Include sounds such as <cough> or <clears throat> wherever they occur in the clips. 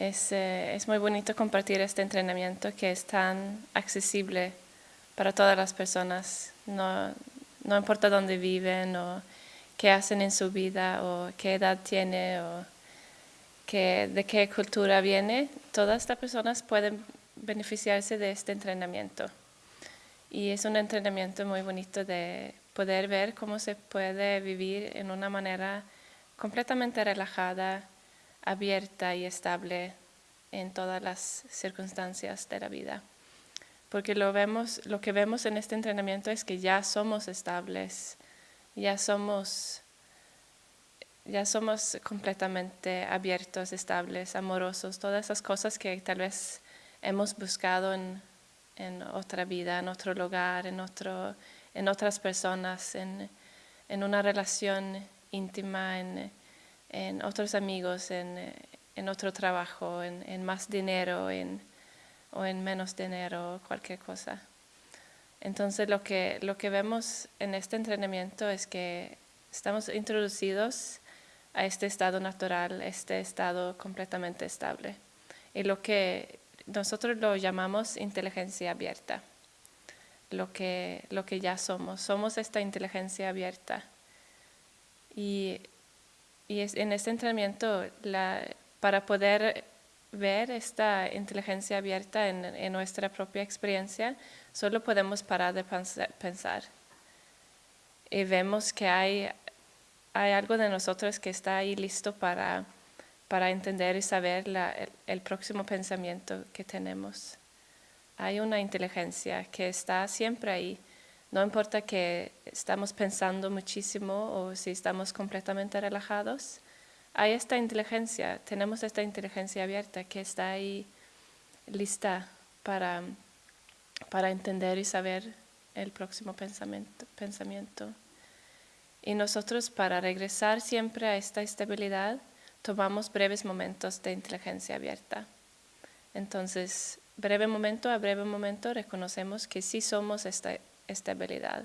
Es, eh, es muy bonito compartir este entrenamiento que es tan accesible para todas las personas, no, no importa dónde viven o qué hacen en su vida o qué edad tiene o de qué cultura viene, todas las personas pueden beneficiarse de este entrenamiento. Y es un entrenamiento muy bonito de poder ver cómo se puede vivir en una manera completamente relajada, abierta y estable en todas las circunstancias de la vida. Porque lo, vemos, lo que vemos en este entrenamiento es que ya somos estables, ya somos ya somos completamente abiertos, estables, amorosos, todas esas cosas que tal vez hemos buscado en, otra vida, en otro lugar, en, otro, en otras personas, en, una relación íntima, en, otros amigos, en, otro trabajo, en, más dinero o en menos dinero, cualquier cosa. Entonces lo que, lo que vemos en este entrenamiento es que estamos introducidos a este estado natural, este estado completamente estable. Y lo que nosotros lo llamamos inteligencia abierta, lo que, lo que ya somos, somos esta inteligencia abierta. Y, y en este entrenamiento, para poder ver esta inteligencia abierta en, nuestra propia experiencia, solo podemos parar de pensar. Y vemos que hay hay algo de nosotros que está ahí listo para, para entender y saber el, próximo pensamiento que tenemos. Hay una inteligencia que está siempre ahí. No importa que estamos pensando muchísimo o si estamos completamente relajados, hay esta inteligencia, tenemos esta inteligencia abierta que está ahí lista para, para entender y saber el próximo pensamiento. Y nosotros para regresar siempre a esta estabilidad tomamos breves momentos de inteligencia abierta. Entonces, breve momento a breve momento reconocemos que sí somos esta estabilidad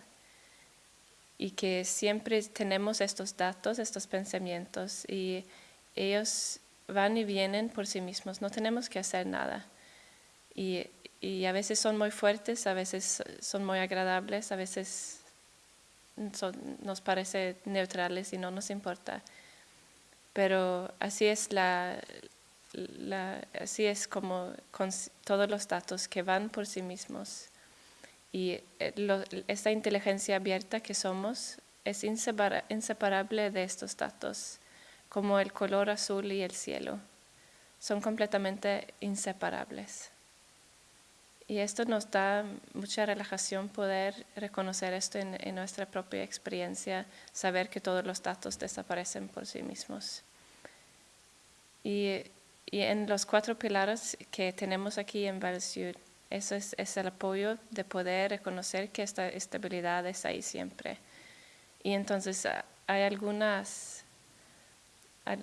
y que siempre tenemos estos datos, estos pensamientos y ellos van y vienen por sí mismos, no tenemos que hacer nada. Y, y a veces son muy fuertes, a veces son muy agradables, a veces nos parece neutrales y no nos importa. Pero así es la, así es como con todos los datos que van por sí mismos. Y eh, esta inteligencia abierta que somos es inseparable de estos datos, como el color azul y el cielo. Son completamente inseparables. Y esto nos da mucha relajación poder reconocer esto en, nuestra propia experiencia, saber que todos los datos desaparecen por sí mismos. Y, en los cuatro pilares que tenemos aquí en Valsud, eso es, el apoyo de poder reconocer que esta estabilidad es ahí siempre. Y entonces ah, hay algunas,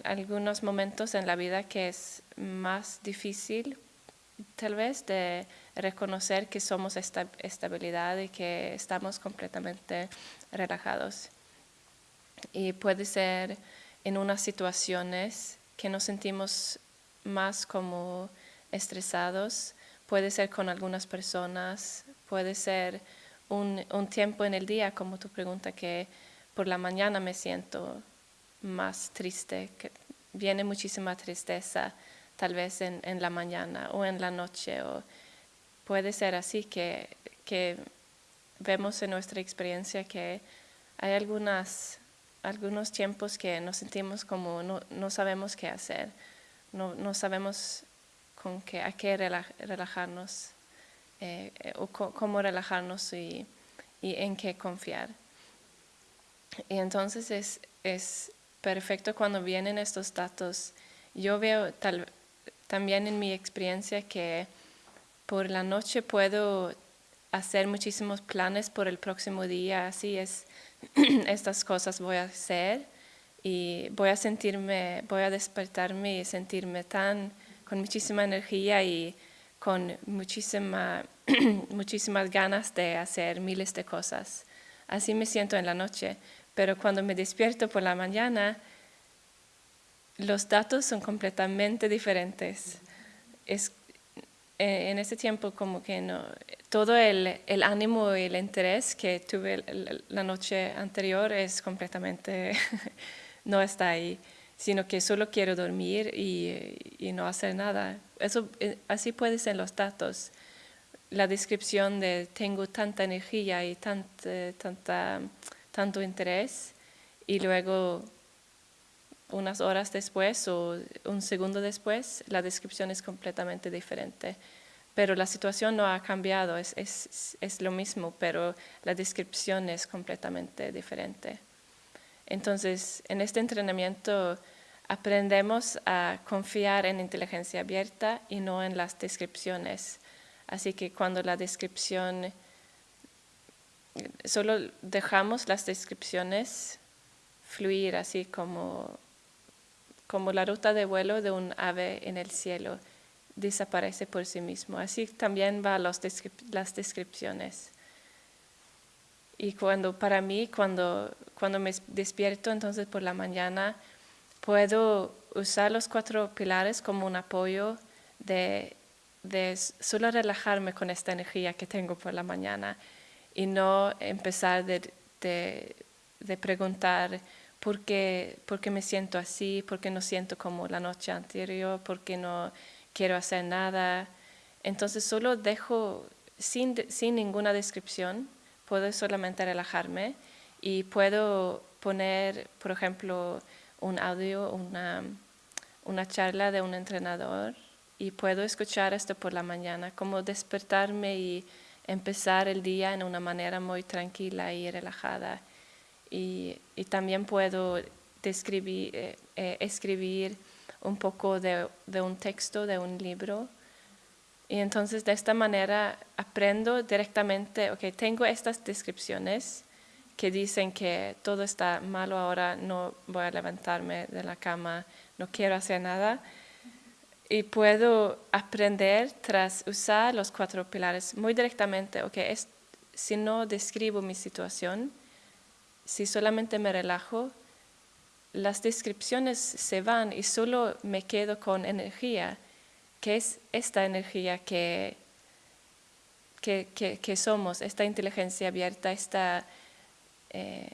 algunos momentos en la vida que es más difícil tal vez de reconocer que somos esta estabilidad y que estamos completamente relajados. Y puede ser en unas situaciones que nos sentimos más como estresados, puede ser con algunas personas, puede ser un, tiempo en el día, como tu pregunta, que por la mañana me siento más triste, que viene muchísima tristeza tal vez en, en, la mañana o en la noche. O puede ser así que, que vemos en nuestra experiencia que hay algunas, algunos tiempos que nos sentimos como no, no sabemos qué hacer, no, no, sabemos con qué, a qué relajarnos eh, o cómo relajarnos y, en qué confiar. Y entonces es, es perfecto cuando vienen estos datos. Yo veo también en mi experiencia que por la noche puedo hacer muchísimos planes por el próximo día, así es, <clears throat> estas cosas voy a hacer y voy a sentirme, voy a despertarme y sentirme tan con muchísima energía y con muchísima, <clears throat> muchísimas ganas de hacer miles de cosas. Así me siento en la noche, pero cuando me despierto por la mañana, los datos son completamente diferentes. Es, eh, en ese tiempo como que no, todo el, el ánimo y el interés que tuve la noche anterior es completamente, <laughs> no está ahí, sino que solo quiero dormir y, y no hacer nada. Eso, eh, así puede ser los datos. La descripción de tengo tanta energía y tanta, tanta, tanto interés y luego unas horas después o un segundo después, la descripción es completamente diferente. Pero la situación no ha cambiado, es, es, es, lo mismo, pero la descripción es completamente diferente. Entonces, en este entrenamiento aprendemos a confiar en inteligencia abierta y no en las descripciones. Así que cuando la descripción, solo dejamos las descripciones fluir así como como la ruta de vuelo de un ave en el cielo, desaparece por sí mismo. Así también va los las descripciones. Y cuando, para mí, cuando, cuando me despierto entonces por la mañana, puedo usar los cuatro pilares como un apoyo de, de solo relajarme con esta energía que tengo por la mañana y no empezar de, de, de preguntar, ¿Por qué, me siento así? ¿Por qué no siento como la noche anterior? ¿Por qué no quiero hacer nada? Entonces solo dejo sin, sin ninguna descripción, puedo solamente relajarme y puedo poner, por ejemplo, un audio, una, una charla de un entrenador y puedo escuchar esto por la mañana, como despertarme y empezar el día en una manera muy tranquila y relajada y, también puedo describir, eh, eh, escribir un poco de, un texto, de un libro. Y entonces de esta manera aprendo directamente, ok, tengo estas descripciones que dicen que todo está malo ahora, no voy a levantarme de la cama, no quiero hacer nada. Y puedo aprender tras usar los cuatro pilares muy directamente, ok, es, si no describo mi situación, si solamente me relajo, las descripciones se van y solo me quedo con energía, que es esta energía que, que, somos, esta inteligencia abierta, esta, eh,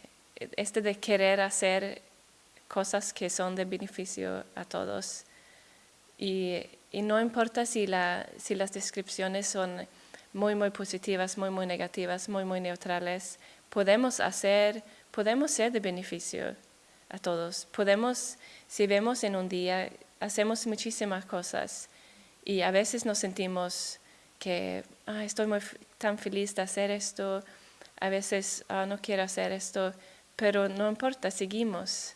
este de querer hacer cosas que son de beneficio a todos. Y, no importa si, la, si las descripciones son muy, muy positivas, muy, muy negativas, muy, muy neutrales, podemos hacer podemos ser de beneficio a todos. Podemos, si vemos en un día, hacemos muchísimas cosas y a veces nos sentimos que estoy muy tan feliz de hacer esto, a veces ah, no quiero hacer esto, pero no importa, seguimos.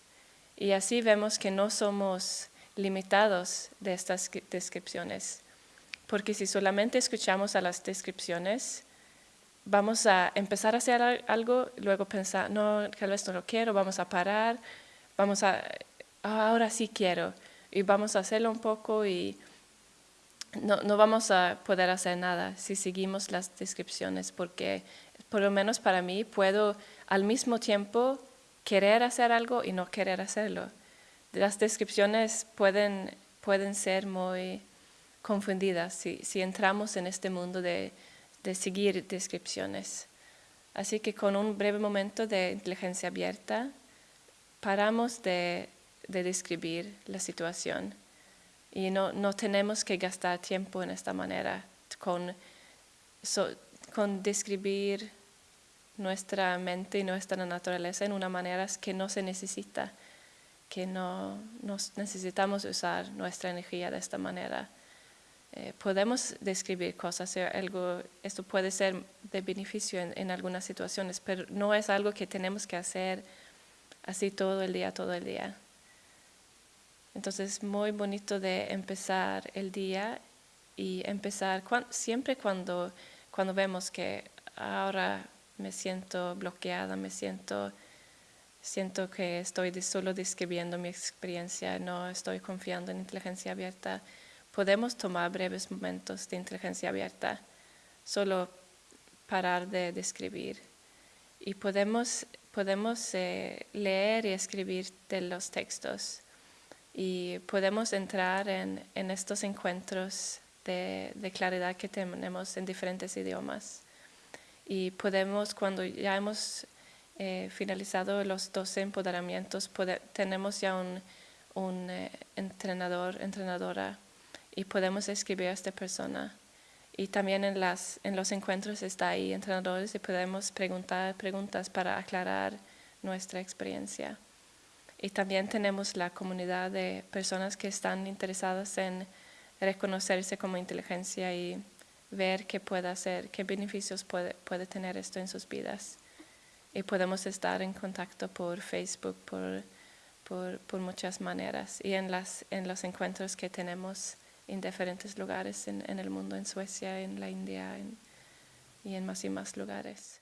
Y así vemos que no somos limitados de estas descripciones, porque si solamente escuchamos a las descripciones, vamos a empezar a hacer algo, luego pensar, no, tal vez no lo quiero, vamos a parar, vamos a, ahora sí quiero, y vamos a hacerlo un poco y no, no vamos a poder hacer nada si seguimos las descripciones, porque por lo menos para mí puedo al mismo tiempo querer hacer algo y no querer hacerlo. Las descripciones pueden, pueden ser muy confundidas si, si entramos en este mundo de de seguir descripciones. Así que con un breve momento de inteligencia abierta, paramos de, describir la situación y no, no, tenemos que gastar tiempo en esta manera con, con describir nuestra mente y nuestra naturaleza en una manera que no se necesita, que no necesitamos usar nuestra energía de esta manera. Eh, podemos describir cosas, eh, algo, esto puede ser de beneficio en, algunas situaciones, pero no es algo que tenemos que hacer así todo el día, todo el día. Entonces, es muy bonito de empezar el día y empezar siempre cuando, cuando vemos que ahora me siento bloqueada, me siento, siento que estoy solo describiendo mi experiencia, no estoy confiando en inteligencia abierta podemos tomar breves momentos de inteligencia abierta, solo parar de describir. Y podemos, podemos eh, leer y escribir de los textos. y podemos entrar en, estos encuentros de, claridad que tenemos en diferentes idiomas. Y podemos, cuando ya hemos eh, finalizado los 12 empoderamientos, tenemos ya un, eh, entrenador, entrenadora, y podemos escribir a esta persona. Y también en, las, en los encuentros está ahí entrenadores y podemos preguntar preguntas para aclarar nuestra experiencia. Y también tenemos la comunidad de personas que están interesadas en reconocerse como inteligencia y ver qué puede hacer, qué beneficios puede, puede tener esto en sus vidas. Y podemos estar en contacto por Facebook, por, por, por muchas maneras. Y en, las, en los encuentros que tenemos en diferentes lugares en, el mundo, en Suecia, en la India y en más y más lugares.